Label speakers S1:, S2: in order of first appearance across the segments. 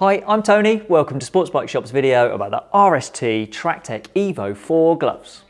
S1: Hi, I'm Tony. Welcome to Sports Bike Shop's video about the RST Tractech Evo 4 gloves.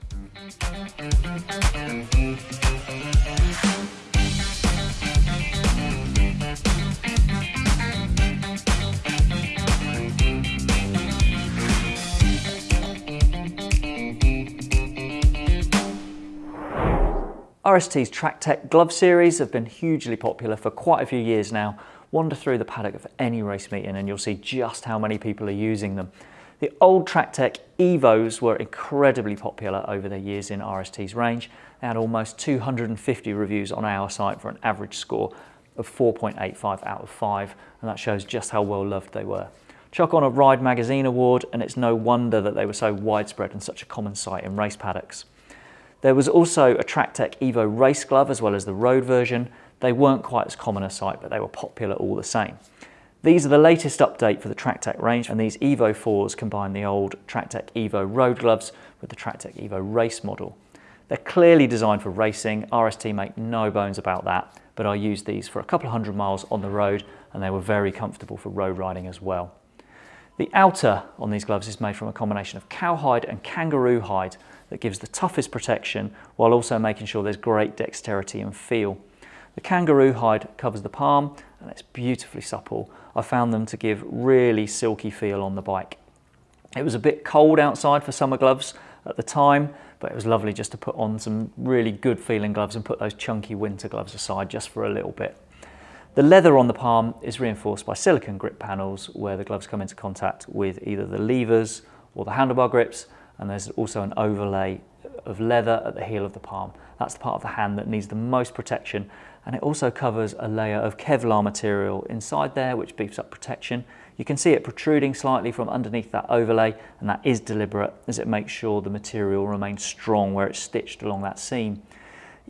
S1: RST's Tractech glove series have been hugely popular for quite a few years now. Wander through the paddock of any race meeting and you'll see just how many people are using them. The old Tractech Evos were incredibly popular over the years in RST's range. They had almost 250 reviews on our site for an average score of 4.85 out of 5 and that shows just how well loved they were. Chuck on a Ride Magazine award and it's no wonder that they were so widespread and such a common sight in race paddocks. There was also a Tractech Evo race glove as well as the road version. They weren't quite as common a sight, but they were popular all the same. These are the latest update for the Tractech range, and these Evo 4s combine the old Tractech Evo road gloves with the Tractech Evo race model. They're clearly designed for racing, RST make no bones about that, but I used these for a couple of hundred miles on the road and they were very comfortable for road riding as well. The outer on these gloves is made from a combination of cowhide and kangaroo hide that gives the toughest protection while also making sure there's great dexterity and feel. The kangaroo hide covers the palm and it's beautifully supple. I found them to give really silky feel on the bike. It was a bit cold outside for summer gloves at the time, but it was lovely just to put on some really good feeling gloves and put those chunky winter gloves aside just for a little bit. The leather on the palm is reinforced by silicone grip panels where the gloves come into contact with either the levers or the handlebar grips and there's also an overlay of leather at the heel of the palm. That's the part of the hand that needs the most protection and it also covers a layer of Kevlar material inside there which beefs up protection. You can see it protruding slightly from underneath that overlay and that is deliberate as it makes sure the material remains strong where it's stitched along that seam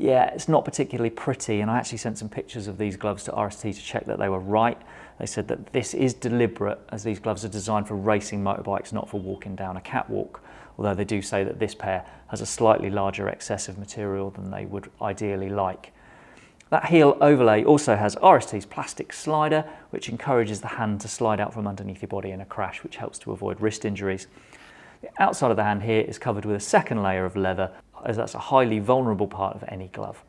S1: yeah, it's not particularly pretty. And I actually sent some pictures of these gloves to RST to check that they were right. They said that this is deliberate as these gloves are designed for racing motorbikes, not for walking down a catwalk. Although they do say that this pair has a slightly larger excess of material than they would ideally like. That heel overlay also has RST's plastic slider, which encourages the hand to slide out from underneath your body in a crash, which helps to avoid wrist injuries. The outside of the hand here is covered with a second layer of leather as that's a highly vulnerable part of any glove.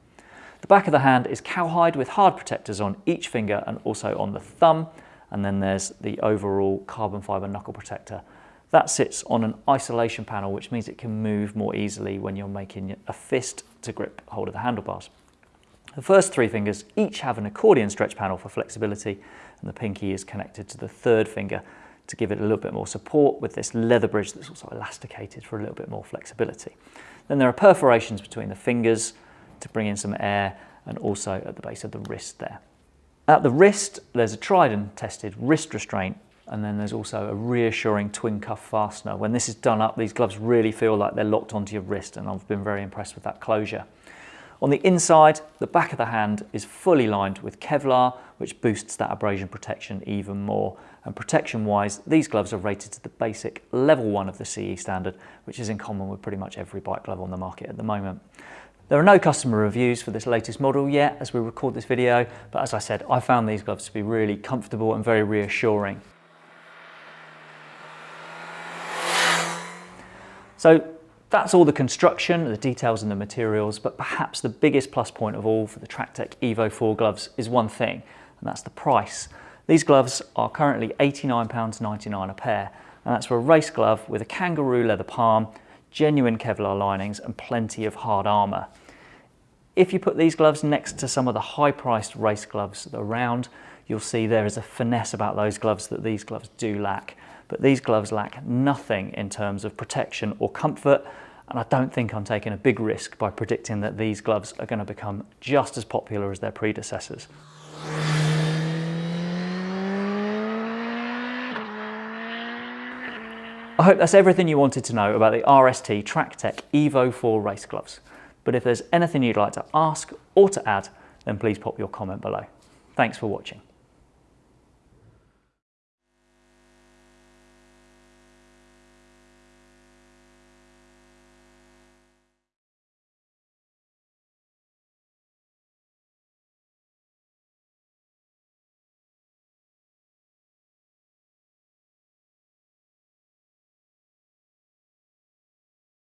S1: The back of the hand is cowhide with hard protectors on each finger and also on the thumb. And then there's the overall carbon fiber knuckle protector. That sits on an isolation panel, which means it can move more easily when you're making a fist to grip hold of the handlebars. The first three fingers each have an accordion stretch panel for flexibility, and the pinky is connected to the third finger to give it a little bit more support with this leather bridge that's also elasticated for a little bit more flexibility. Then there are perforations between the fingers to bring in some air and also at the base of the wrist there. At the wrist, there's a tried and tested wrist restraint and then there's also a reassuring twin cuff fastener. When this is done up, these gloves really feel like they're locked onto your wrist and I've been very impressed with that closure. On the inside, the back of the hand is fully lined with Kevlar, which boosts that abrasion protection even more. And protection-wise, these gloves are rated to the basic level one of the CE standard, which is in common with pretty much every bike glove on the market at the moment. There are no customer reviews for this latest model yet as we record this video, but as I said, I found these gloves to be really comfortable and very reassuring. So that's all the construction, the details and the materials, but perhaps the biggest plus point of all for the Tractech Evo 4 gloves is one thing, and that's the price. These gloves are currently £89.99 a pair, and that's for a race glove with a kangaroo leather palm, genuine Kevlar linings and plenty of hard armour. If you put these gloves next to some of the high-priced race gloves around, you'll see there is a finesse about those gloves that these gloves do lack. But these gloves lack nothing in terms of protection or comfort, and I don't think I'm taking a big risk by predicting that these gloves are going to become just as popular as their predecessors. I hope that's everything you wanted to know about the RST Tractech Evo 4 race gloves. But if there's anything you'd like to ask or to add, then please pop your comment below. Thanks for watching.